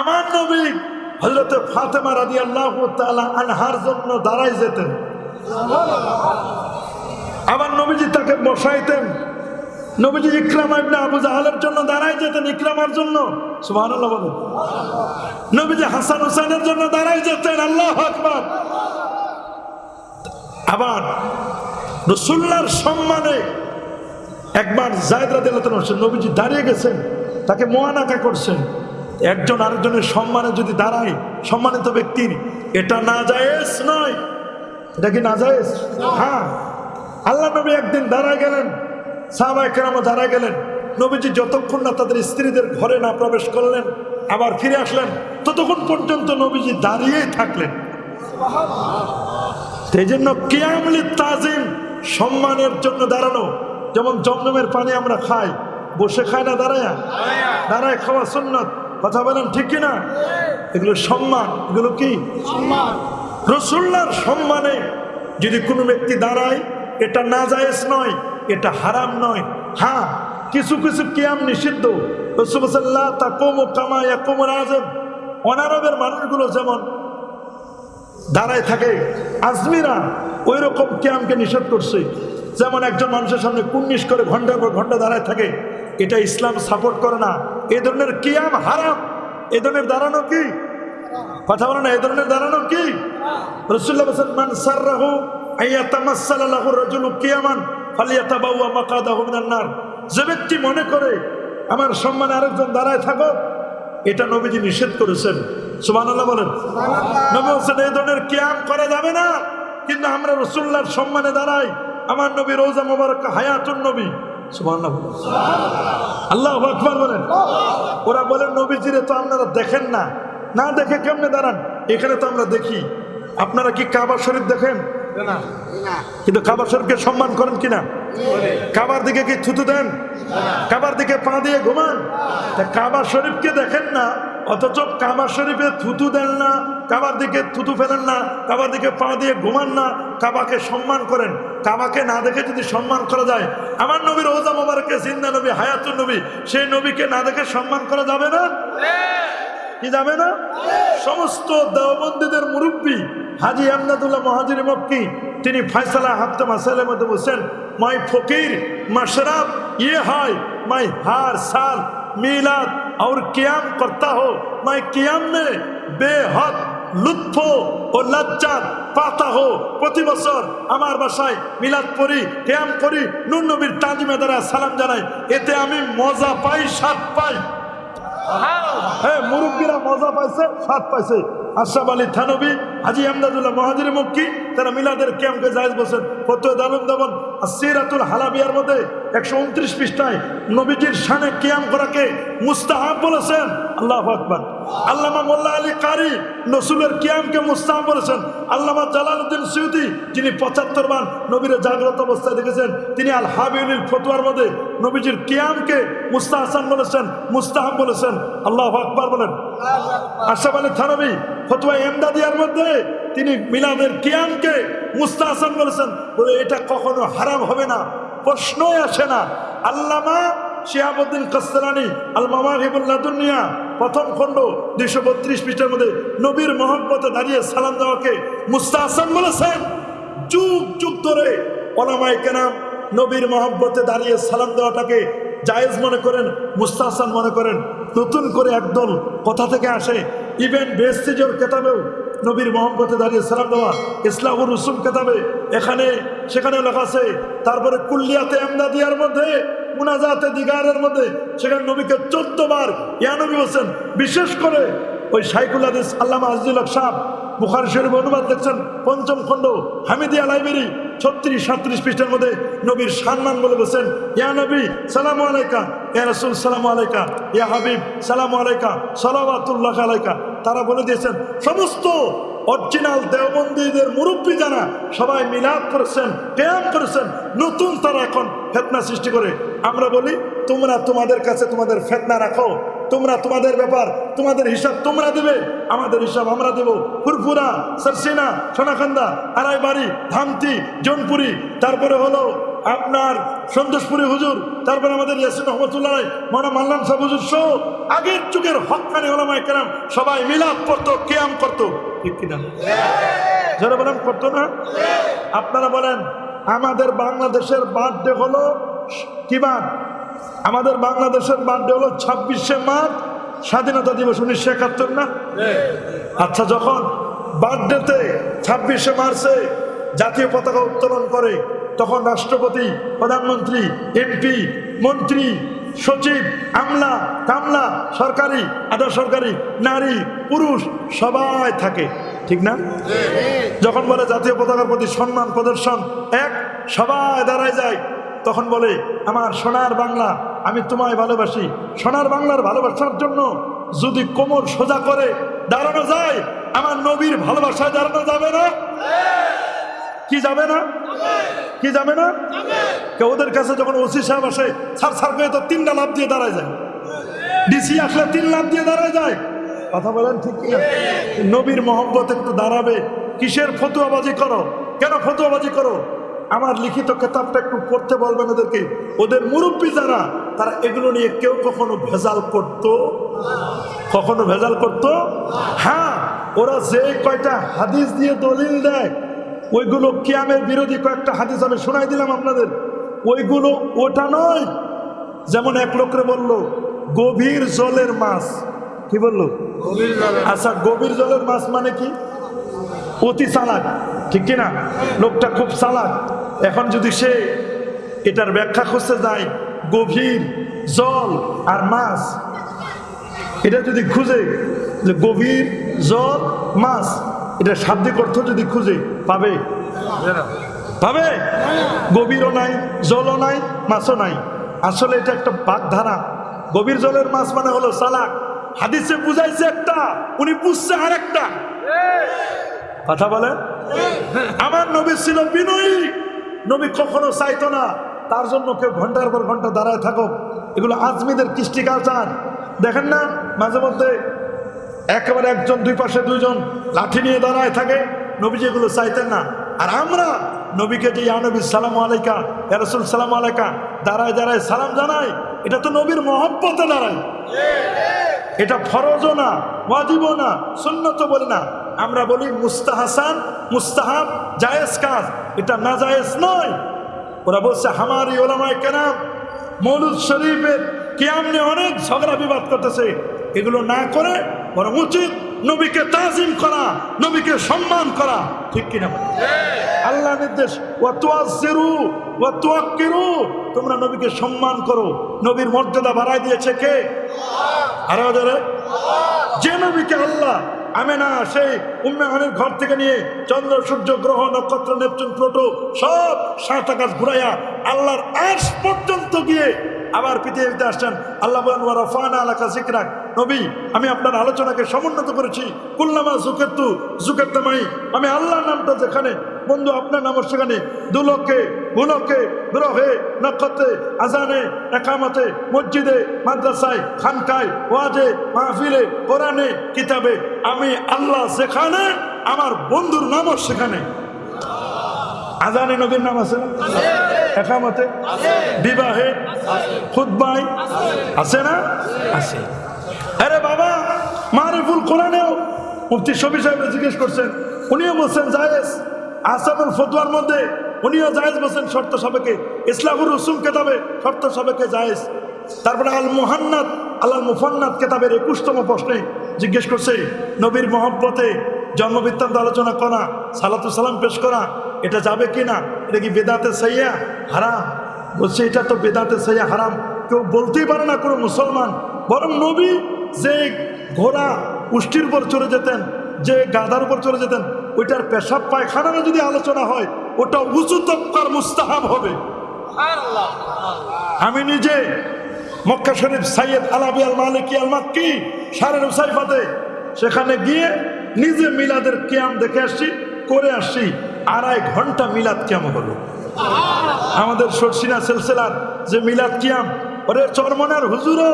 আমার নবী হজরতে ফাতেমা রাজি আল্লাহ আনহার জন্য দাঁড়াই যেতেন। আবার নবীজি তাকে বসাইতেন। নবীজি ইকরামা ইবনে আবু জাহালের জন্য দাঁড়াই যেতেন, ইকরামার জন্য। সুবহানাল্লাহ বলেন। নবীজি হাসান হুসাইনের জন্য দাঁড়াই যেতেন, আল্লাহ আকবার। আবার রসুল্লার সম্মানে একবার জায়দ রাদিয়াল্লাহু আনহু, নবীজি দাঁড়িয়ে গেছেন, তাকে মোয়ানাকা করছেন। একজন আরেকজনের সম্মানে যদি দাঁড়ায় সম্মানিত ব্যক্তির এটা না জায়েজ নয়। এটা কি না। জায়েজ হ্যাঁ। আল্লাহ নবী একদিন দাঁড়ায় গেলেন সাহাবায়ে কেরামও দাঁড়ায় গেলেন। নবীজি যতক্ষণ না তাদের স্ত্রীদের ঘরে না প্রবেশ করলেন আবার ফিরে আসলেন ততক্ষণ পর্যন্ত নবীজি দাঁড়িয়েই থাকলেন। সেই জন্য কিয়ামলি তাজিম সম্মানের জন্য দাঁড়ানো যেমন জমজমের পানি আমরা খাই বসে খাই না দাঁড়ায়। দাঁড়ায় খাওয়া সুন্নত। কথা বলেন ঠিক কিনা? এগুলো সম্মান এগুলো কি? রসুল্লার সম্মানে যদি কোনো ব্যক্তি দাঁড়ায় এটা না জায়েজ নয় এটা হারাম নয়। হ্যাঁ কিছু কিছু কিয়াম নিষিদ্ধ। রসুল্লাহ তা কোমো কামায়া কোমর আজম অনারবের মানুষগুলো যেমন দাঁড়ায় থাকে আজমিরা ওই রকম ক্যাম্পকে নিষেধ করছে। যেমন একজন মানুষের সামনে কুন্নিশ করে ঘণ্টার পর ঘণ্টা দাঁড়ায় থাকে এটা ইসলাম সাপোর্ট করে না। এ ধরনের কিয়াম হারাম? এ ধরনের দাঁড়ানো কি? কথা বলে না এ ধরনের দাঁড়ানো কি? রসুল্লাহ মান সাররাহু আইয়াতামাসসালাহু রাজুলু কিয়ামান ফালিয়াতাবাওয়া মাকাদাহু মিনান নার। যে ব্যক্তি মনে করে আমার সম্মানে আরেকজন দাঁড়ায় থাকো এটা নবীজি নিষেধ করেছেন। সুবহানাল্লাহ বলেন। নবী হোসেন এই ধরনের কিয়াম করা যাবে না কিন্তু আমরা রসুল্লাহর সম্মানে দাঁড়াই। আমার নবী রোজা মোবারক হায়াতুন নবী। সুবহানাল্লাহ। আল্লাহ আকবার বলেন। ওরা বলেন নবীজিরে তো আপনারা দেখেন না। না দেখে কেমনে দাঁড়ান? এখানে তো আমরা দেখি। আপনারা কি কাবা শরীফ দেখেন? কিন্তু কাবা শরীফকে সম্মান করেন কিনা? কাবার দিকে কি থুতু দেন? কাবার দিকে পা দিয়ে ঘুমান? তা কাবা শরীফকে দেখেন না অথচ কাবা শরীফে থুতু দেন না কাবার দিকে থুতু ফেলেন না কাবার দিকে পা দিয়ে ঘুমান না কাবাকে সম্মান করেন। কাবাকে না দেখে যদি সম্মান করা যায় আমার নবীর ওজা মোবারকে জিন্দা নবী হায়াতুর নবী সেই নবীকে না দেখে সম্মান করা যাবে না? কি যাবে না? সমস্ত দেওবন্দীদের মুরব্বী হাজি আমদাদুল্লাহ মহাজির মক্কি তিনি ফয়সালা হাফতে মাসাইলের মধ্যে বলছেন মাই ফকির মশরাব ये है मैं हर साल मिलाद और क्याम करता हो मैं क्याम में बेहद লুৎফ ও লজ্জাত পাতা হো প্রতি বছর আমার বাসায় মিলাদ পড়ি ক্যাম করি নুন নবীর তাজিমে দ্বারা সালাম জানাই এতে আমি মজা পাই স্বাদ পাই হ্যাঁ মুরব্বীরা মজা পাইছে, স্বাদ পাইছে। আশরাফ আলী থানবী, হাজি আমদাদুল্লাহ মহাজির মক্কি তারা মিলাদের ক্যাম্পে জায়েজ বসেন। ফতুয়া দালুম দেবন, আর সিরাতুল হালাবিয়ার মধ্যে একশো উনত্রিশ পৃষ্ঠায় নবীজির সানে ক্যাম্প করাকে মুস্তাহাব বলেছেন। আল্লাহ আকবার। আল্লামা মোল্লা আলী কারি নসুলের কিয়ামকে মুস্তাহাব বলেছেন আল্লামা জালালউদ্দিন সৈয়দি যিনি পঁচাত্তর বার নবীর জাগ্রত অবস্থায় দেখেছেন, তিনি আল হাবিউল ফতুয়ার মধ্যে নবীজির কিয়ামকে মুস্তাহাসান বলেছেন মুস্তাহাব বলেছেন। আল্লাহ আকবার বলেন। আশরাফ আলী থানবী ফতুয়া এমদাদিয়ার মধ্যে তিনি মিলাদের কিয়ামকে মুস্তাহাসান বলেছেন। বলে, এটা কখনো হারাম হবে না, প্রশ্নই আসে না। আল্লামা শিয়াবুদ্দিন কাস্তানি আল মামাহিবুল্লাহ দুনিয়া প্রথম খণ্ড দুইশো বত্রিশ পৃষ্ঠার মধ্যে নবীর মহব্বতে দাঁড়িয়ে সালাম দেওয়াকে মুস্তাহাসান বলেছেন। যুগ যুগ ধরে ওলামাই কেনাম নবীর মহব্বতে দাঁড়িয়ে সালাম দেওয়াটাকে জায়েজ মনে করেন, মুস্তাহসান মনে করেন। নতুন করে একদল কথা থেকে আসে, ইভেন বেস্তিজর কেতাবেও নবীর মোহাম্মতে দাঁড়িয়ে সালাম দেওয়া ইসলামুর রসুম কেতাবে, এখানে সেখানে লেখা আছে, তারপরে কুল্লিয়াতে আমদাদিয়ার মধ্যে মুনাজাতে দিগারের মধ্যে সেখানে নবীকে চোদ্দ বার ইয়া নবী বলছেন, বিশেষ করে ওই সাইকুল হাদিস আল্লামা আজিজুল সাহ বুখারি শরীফ অনুবাদ দেখছেন, পঞ্চম খণ্ড, হামিদিয়া লাইব্রেরি, ছত্রিশ, সাতত্রিশ পৃষ্ঠার মধ্যে নবীর সম্মান বলে বলছেন, ইয়া নবী, সালাম আলাইকা, ইয়া রসুল, সালাম আলাইকা, ইয়া হাবিব, সালাম আলাইকা সালাবাতুল্লাহ আলাইকা। তারা বলে দিয়েছেন, সমস্ত অরিজিনাল দেওবন্দীদের মুরব্বী যারা সবাই মিলাদ করেছেন ব্যায়াম করেছেন, নতুন তারা এখন ফেতনা সৃষ্টি করে। আমরা বলি তোমরা তোমাদের কাছে তোমাদের ফেতনা রাখো। তোমরা তোমাদের ব্যাপার তোমাদের হিসাব তোমরা দেবে। আমাদের হিসাব আমরা দেব। ফুরফুরা সরসিনা সোনাখান্দা আড়াইবাড়ি ধামতি জনপুরি তারপরে হলো আপনার সন্তোষপুরি হুজুর তারপরে আমাদের ইয়াসিন রহমতুল্লাহ মনে মাল্লাম সাহেব হুজুর সহ আগের যুগের হকানি ওলামায় কেরাম সবাই মিলাদ করতো কেয়াম করতো। ঠিক কিনা? যারা বলেন করতো না? আপনারা বলেন আমাদের বাংলাদেশের বার্থডে হলো কি বার আমাদের বাংলাদেশের বার্থডে হলো ছাব্বিশে মার্চ স্বাধীনতা দিবস, উনিশশো একাত্তর না? আচ্ছা যখন বার্থডেতে ছাব্বিশে মার্চে জাতীয় পতাকা উত্তোলন করে, তখন রাষ্ট্রপতি, প্রধানমন্ত্রী, এমপি, মন্ত্রী, সচিব, আমলা, কামলা, সরকারি, আধা সরকারি, নারী, পুরুষ, সবাই থাকে। ঠিক না? যখন বলে জাতীয় পতাকার প্রতি সম্মান, প্রদর্শন, এক, সবাই দাঁড়ায় যায়, তখন বলে, আমার সোনার বাংলা, আমি তোমায় ভালোবাসি। সোনার বাংলার ভালোবাসার জন্য যদি কোমর সোজা করে দাঁড়ানো যায়, আমার নবীর ভালোবাসায় দাঁড়ানো যাবে না? কি যাবে না? কি যাবে না? ওদের কাছে যখন ওসি সাহেব আসে সার সার করে তো তিনটা লাভ দিয়ে দাঁড়ায় যায়। ডিসি আসলে তিন লাভ দিয়ে দাঁড়ায় যায়। কথা বলেন ঠিক নবীর মহব্বত একটু দাঁড়াবে। কিসের ফতুয়াবাজি করো? কেন ফতুয়াবাজি করো? আমার লিখিত কেতাবটা একটু পড়তে বলবেন ওদেরকে। ওদের মুরব্বী যারা, তারা এগুলো নিয়ে কেউ কখনো ভেজাল করতো? কখনো ভেজাল করতো? হ্যাঁ ওরা যে কয়টা হাদিস দিয়ে দলিল দেয়, ওইগুলো কিয়ামের বিরোধী কয়েকটা হাদিস আমি শোনাই দিলাম আপনাদের। ওইগুলো ওটা নয়। যেমন এক লোকরে বলল, গভীর জলের মাছ। কি বলল? আচ্ছা গভীর জলের মাছ মানে কি? অতি চালাক ঠিক কিনা লোকটা খুব চালাক এখন যদি সে এটার ব্যাখ্যা খুঁজতে যায় গভীর জল আর মাছ এটা যদি খুঁজে যে গভীর জল মাছ এটা শাব্দিক অর্থ যদি খুঁজে পাবে? পাবে? গভীরও নাই জলও নাই মাছও নাই। আসলে এটা একটা বাগধারা। গভীর জলের মাছ মানে হলো সালাক হাদিসে বুঝাইছে একটা, উনি বুঝছে আর একটা কথা বলে আমার নবী ছিল বিনয়ী। নবী কখনো চাইতো না, তার জন্য কেউ ঘণ্টার পর ঘণ্টা দাঁড়ায় থাকো এগুলো আজমিদের কৃষ্টি কালচার। দেখেন না, মাঝে মধ্যে একেবারে একজন, দুই পাশে দুইজন লাঠি নিয়ে দাঁড়ায় থাকে। নবী যেগুলো চাইতেন না। আর আমরা নবীকে যে নবী, সালাম আলাইকা রসুল, সালাম আলাইকা, দাঁড়ায় দাঁড়ায়, সালাম জানাই। এটা তো নবীর মহব্বতে দাঁড়ায়। এটা ফরজও না, ওয়াজিবও না সুন্নত বলি না। আমরা বলি মুস্তাহাসান, মুস্তাহাব, জায়েজ কাজ। এটা না জায়েজ নয়। ওরা বলছে, হামারি ওলামায় কেনাম মৌলুদ শরীফের কিয়াম নিয়ে অনেক ঝগড়া বিবাদ করতেছে। এগুলো না করে বরং উচিত নবীকে তাজিম করা, নবীকে সম্মান করা। ঠিক কিনা আল্লাহ নির্দেশ তোমরা নবীকে সম্মান করো। নবীর মর্যাদা বাড়ায় দিয়েছে কে? আরে ওদের যে নবীকে আল্লাহ, আমেনা সেই উম্মেহানের ঘর থেকে নিয়ে চন্দ্র, সূর্য, গ্রহ, নক্ষত্র, নেপচুন, প্লোটো সব সাত আকাশ ঘুরাইয়া আল্লাহর আশ পর্যন্ত গিয়ে আবার পৃথিবীতে আসছেন। আল্লাহ বলেন, ওয়া রাফানা আলাকা যিকরাক। নবী, আমি আপনার আলোচনাকে সমুন্নত করেছি। কুল্লামা জুকেত্তু জুকেত্তামাই আমি আল্লাহর নামটা যেখানে বন্ধু, আপনার নাম সেখানে দুলকে ভুলকে গ্রহে নক্ষত্রে, আজানে, একামতে, মসজিদে, মাদ্রাসায়, খানকায়, ওয়াজে, মাহফিলে, কোরআনে, কিতাবে। আমি আল্লাহ সেখানে আমার বন্ধুর নামও সেখানে আজানে নবীর নাম আছে একামতে? বিবাহে? খুদ্বাই আছে না? আছে। আরে বাবা, মারিফুল কোরআনেও মুফতি শফি সাহেব জিজ্ঞেস করছেন। উনিও বলছেন, জায়েজ। আসাদুল ফতুয়ার মধ্যে উনিও জায়েজ বলছেন শর্ত সাবেকে ইসলাহুর রসুম কেতাবে শর্ত সাবেকে জায়েজ। তারপরে আল মুহান্নাত আল্লাহ মুফান্নাত কেতাবের একুশতম প্রশ্নে জিজ্ঞেস করছে, নবীর মহব্বতে জন্মবৃত্তান্ত আলোচনা করা, সালাতু সালাম পেশ করা, এটা যাবে কি না এটা কি বেদাতে সাইয়া? হারাম। বলছে, এটা তো বেদাতে সাইয়া হারাম। কেউ বলতেই পারে না কোনো মুসলমান। বরং নবী যে ঘোড়া উষ্টির উপর চলে যেতেন, যে গাধার উপর চলে যেতেন ওইটার পেশাব পায়খানারও যদি আলোচনা হয় ওটা উঁচু তক্কার মুস্তাহাব হবে। আমি নিজে মক্কা শরীফ সাইয়েদ আলাবি আল মালিকি আল মাক্কি সারের উসাইফাতে সেখানে গিয়ে নিজে মিলাদের কিয়াম দেখে আসছি করে আসছি আড়াই ঘণ্টা মিলাদ কিয়াম হলো। আমাদের সরসিনা সেলসেলার যে মিলাদ কিয়াম ওরে চরমনার হুজুরও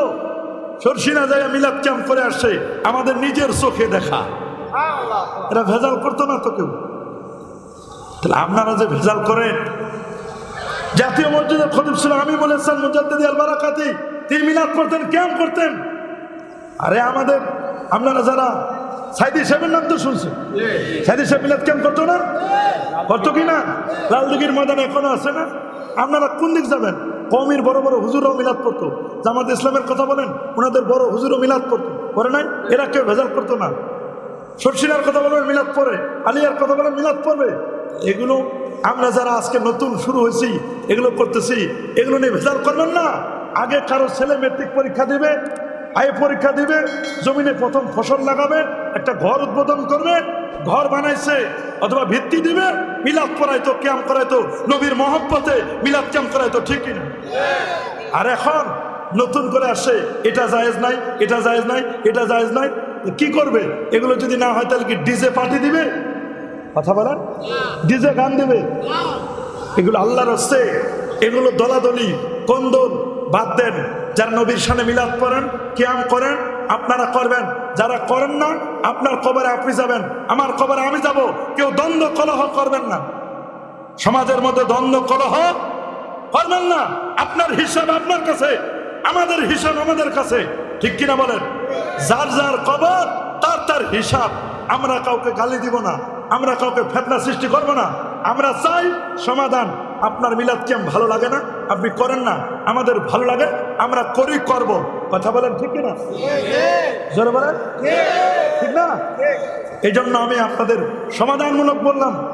সরসিনা জায়গা মিলাদ কিয়াম করে আসছে আমাদের নিজের চোখে দেখা। এরা ভেজাল করতো না তো কেউ? তাহলে আপনারা যে ভেজাল করেন, জাতীয় মসজিদের খতিব ছিল আমি বলেছেন মুজাদ্দিদি তিনি মিলাদ করতেন কেমন করতেন। আরে আমাদের, আপনারা যারা সাইদি সাহেবের নাম তো শুনছেন? সাইদি সাহেব মিলাদ কেমন করতো না? করতো কি না? লালদিঘির ময়দান এখনও আছে না? আপনারা কোন দিক যাবেন? কমির বড় বড় হুজুরও মিলাদ করতো জামাত ইসলামের কথা বলেন, ওনাদের বড় হুজুরও মিলাদ করতো করে নাই? এরা কেউ ভেজাল করতো না। সর্ষিনার কথা বলবেন, মিলাদ পড়ে। আলিয়ার কথা বলেন মিলাদ পড়বে। এগুলো আমরা যারা আজকে নতুন শুরু হয়েছি, এগুলো করতেছি, এগুলো নিয়ে ভেজাল করবেন না। আগে কারও ছেলে মেট্রিক পরীক্ষা দিবে আয় পরীক্ষা দিবে, জমিনে প্রথম ফসল লাগাবে, একটা ঘর উদ্বোধন করবে, ঘর বানাইছে, অথবা ভিত্তি দিবে, মিলাদ করাইতো ক্যাম্প করাইতো, নবীর মহব্বতে মিলাদ ক্যাম্প করাইতো ঠিকই না? আর এখন নতুন করে আসে এটা জায়েজ নাই, এটা জায়েজ নাই, এটা জায়েজ নাই কি করবে? এগুলো যদি না হয় তাহলে কি ডিজে পার্টি দিবে? কথা বলেন ডিজে গান দেবে? এগুলো আল্লাহর হচ্ছে এগুলো দলাদলি কন্দল বাদ দেন। যারা নবীর সামনে মিলাদ করেন কিয়াম করেন আপনারা করবেন। যারা করেন না আপনার কবরে আপনি যাবেন। আমার কবরে আমি যাব। কেউ দ্বন্দ্ব কলহ করবেন না। সমাজের মধ্যে দ্বন্দ্ব কলহ করবেন না। আপনার হিসাব আপনার কাছে। আমাদের হিসাব আমাদের কাছে। ঠিক কিনা বলেন? যার যার কবর তার তার হিসাব। আমরা কাউকে গালি দিব না আমরা কাউকে ফেতনা সৃষ্টি করব না। আমরা চাই সমাধান। আপনার মিলাদ কি আমার ভালো লাগে না? আপনি করেন না। আমাদের ভালো লাগে আমরা করি করব। কথা বলেন ঠিক কিনা? জোরে বলেন? ঠিক। না? এই জন্য আমি আপনাদের সমাধানমূলক বললাম